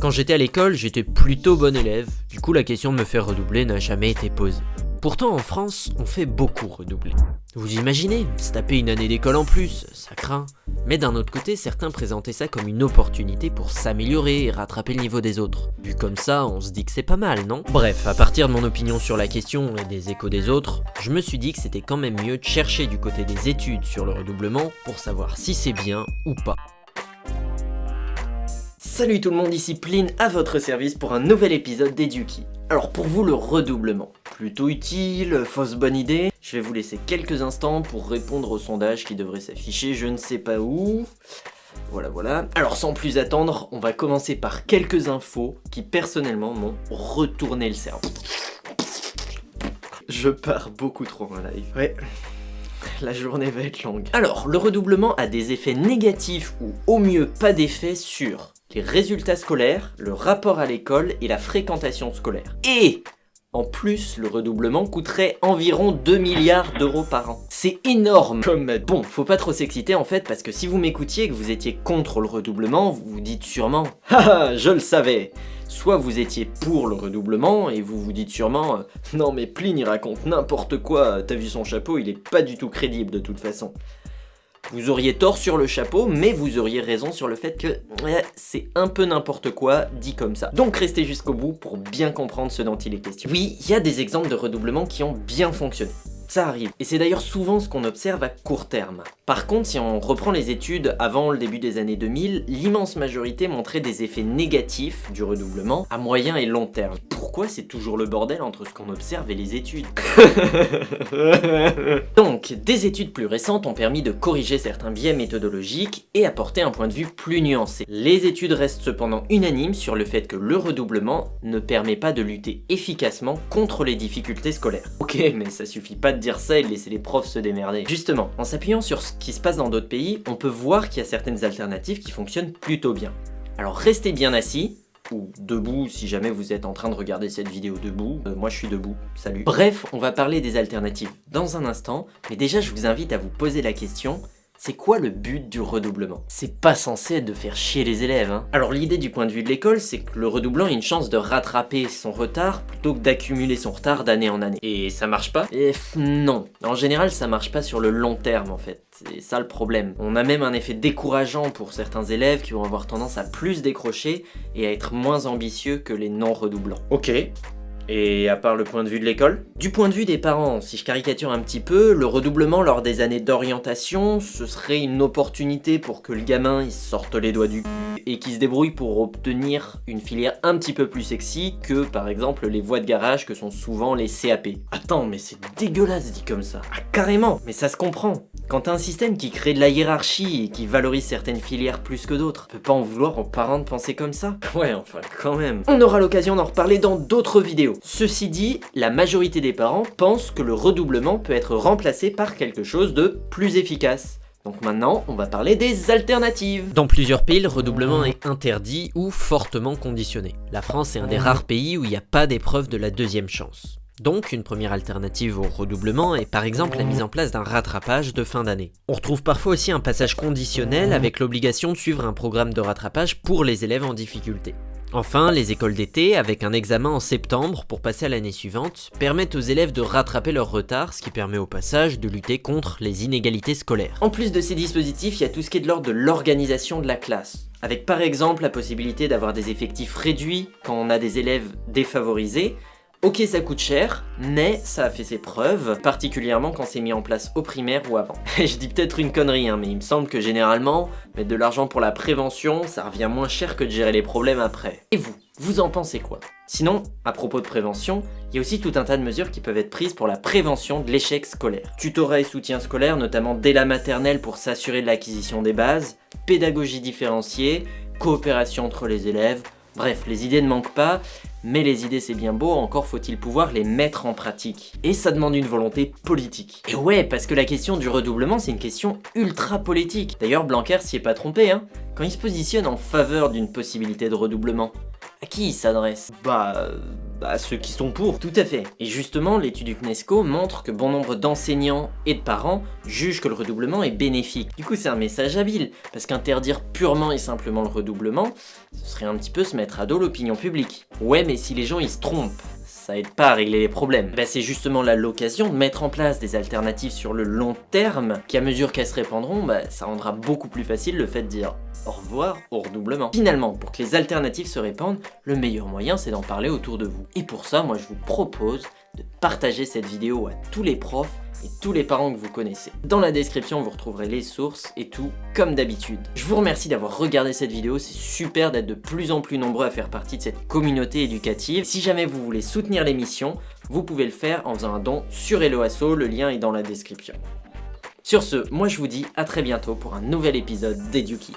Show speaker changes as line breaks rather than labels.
Quand j'étais à l'école, j'étais plutôt bon élève, du coup la question de me faire redoubler n'a jamais été posée. Pourtant en France, on fait beaucoup redoubler. Vous imaginez, se taper une année d'école en plus, ça craint. Mais d'un autre côté, certains présentaient ça comme une opportunité pour s'améliorer et rattraper le niveau des autres. Vu comme ça, on se dit que c'est pas mal, non? Bref, à partir de mon opinion sur la question et des échos des autres, je me suis dit que c'était quand même mieux de chercher du côté des études sur le redoublement pour savoir si c'est bien ou pas.
Salut tout le monde, ici Pline à votre service pour un nouvel épisode d'Eduki. Alors pour vous le redoublement, plutôt utile, fausse bonne idée Je vais vous laisser quelques instants pour répondre au sondage qui devrait s'afficher je ne sais pas où. Voilà voilà. Alors sans plus attendre, on va commencer par quelques infos qui personnellement m'ont retourné le cerveau. Je pars beaucoup trop en live. Ouais, la journée va être longue. Alors, le redoublement a des effets négatifs ou au mieux pas d'effet sur les résultats scolaires, le rapport à l'école et la fréquentation scolaire. Et en plus, le redoublement coûterait environ 2 milliards d'euros par an. C'est énorme comme... Bon, faut pas trop s'exciter en fait, parce que si vous m'écoutiez et que vous étiez contre le redoublement, vous vous dites sûrement « Haha, je le savais !» Soit vous étiez pour le redoublement, et vous vous dites sûrement « Non mais Pline il raconte n'importe quoi, t'as vu son chapeau, il est pas du tout crédible de toute façon ». Vous auriez tort sur le chapeau, mais vous auriez raison sur le fait que c'est un peu n'importe quoi dit comme ça. Donc restez jusqu'au bout pour bien comprendre ce dont il est question. Oui, il y a des exemples de redoublement qui ont bien fonctionné. Ça arrive. Et c'est d'ailleurs souvent ce qu'on observe à court terme. Par contre, si on reprend les études avant le début des années 2000, l'immense majorité montrait des effets négatifs du redoublement à moyen et long terme. Pourquoi c'est toujours le bordel entre ce qu'on observe et les études? Donc, des études plus récentes ont permis de corriger certains biais méthodologiques et apporter un point de vue plus nuancé. Les études restent cependant unanimes sur le fait que le redoublement ne permet pas de lutter efficacement contre les difficultés scolaires. Ok, mais ça suffit pas de dire ça et de laisser les profs se démerder. Justement, en s'appuyant sur ce qui se passe dans d'autres pays, on peut voir qu'il y a certaines alternatives qui fonctionnent plutôt bien. Alors restez bien assis, ou debout si jamais vous êtes en train de regarder cette vidéo debout. Euh, moi je suis debout, salut. Bref, on va parler des alternatives dans un instant, mais déjà je vous invite à vous poser la question, c'est quoi le but du redoublement? C'est pas censé être de faire chier les élèves, hein. Alors l'idée du point de vue de l'école, c'est que le redoublant ait une chance de rattraper son retard plutôt que d'accumuler son retard d'année en année. Et ça marche pas? Et non. En général, ça marche pas sur le long terme en fait. C'est ça le problème. On a même un effet décourageant pour certains élèves qui vont avoir tendance à plus décrocher et à être moins ambitieux que les non-redoublants. Ok, et à part le point de vue de l'école Du point de vue des parents, si je caricature un petit peu, le redoublement lors des années d'orientation, ce serait une opportunité pour que le gamin il sorte les doigts du et qu'il se débrouille pour obtenir une filière un petit peu plus sexy que par exemple les voies de garage que sont souvent les CAP. Attends, mais c'est dégueulasse dit comme ça. Ah carrément, mais ça se comprend. Quand t'as un système qui crée de la hiérarchie et qui valorise certaines filières plus que d'autres, peut pas en vouloir aux parents de penser comme ça Ouais, enfin quand même. On aura l'occasion d'en reparler dans d'autres vidéos. Ceci dit, la majorité des parents pensent que le redoublement peut être remplacé par quelque chose de plus efficace. Donc maintenant, on va parler des alternatives.
Dans plusieurs pays, le redoublement est interdit ou fortement conditionné. La France est un des rares pays où il n'y a pas d'épreuve de la deuxième chance. Donc, une première alternative au redoublement est par exemple la mise en place d'un rattrapage de fin d'année. On retrouve parfois aussi un passage conditionnel avec l'obligation de suivre un programme de rattrapage pour les élèves en difficulté. Enfin, les écoles d'été, avec un examen en septembre pour passer à l'année suivante, permettent aux élèves de rattraper leur retard, ce qui permet au passage de lutter contre les inégalités scolaires.
En plus de ces dispositifs, il y a tout ce qui est de l'ordre de l'organisation de la classe avec par exemple la possibilité d'avoir des effectifs réduits quand on a des élèves défavorisés, Ok ça coûte cher, mais ça a fait ses preuves, particulièrement quand c'est mis en place au primaire ou avant. je dis peut-être une connerie, hein, mais il me semble que généralement, mettre de l'argent pour la prévention, ça revient moins cher que de gérer les problèmes après. Et vous vous en pensez quoi? Sinon, à propos de prévention, il y a aussi tout un tas de mesures qui peuvent être prises pour la prévention de l'échec scolaire. Tutorat et soutien scolaire, notamment dès la maternelle pour s'assurer de l'acquisition des bases, pédagogie différenciée, coopération entre les élèves, bref, les idées ne manquent pas, mais les idées c'est bien beau, encore faut-il pouvoir les mettre en pratique. Et ça demande une volonté politique. Et ouais, parce que la question du redoublement c'est une question ultra politique. D'ailleurs Blanquer s'y est pas trompé, hein. Quand il se positionne en faveur d'une possibilité de redoublement, à qui il s'adresse? Bah... bah, ceux qui sont pour. Tout à fait. Et justement, l'étude du CNESCO montre que bon nombre d'enseignants et de parents jugent que le redoublement est bénéfique. Du coup, c'est un message habile, parce qu'interdire purement et simplement le redoublement, ce serait un petit peu se mettre à dos l'opinion publique. Ouais, mais si les gens ils se trompent, ça aide pas à régler les problèmes. Bah, c'est justement là l'occasion de mettre en place des alternatives sur le long terme, qui à mesure qu'elles se répandront, bah, ça rendra beaucoup plus facile le fait de dire au revoir au redoublement. Finalement, pour que les alternatives se répandent, le meilleur moyen c'est d'en parler autour de vous. Et pour ça, moi je vous propose de partager cette vidéo à tous les profs et tous les parents que vous connaissez. Dans la description, vous retrouverez les sources et tout, comme d'habitude. Je vous remercie d'avoir regardé cette vidéo, c'est super d'être de plus en plus nombreux à faire partie de cette communauté éducative. Si jamais vous voulez soutenir l'émission, vous pouvez le faire en faisant un don sur Helloasso, le lien est dans la description. Sur ce, moi je vous dis à très bientôt pour un nouvel épisode d'Eduki.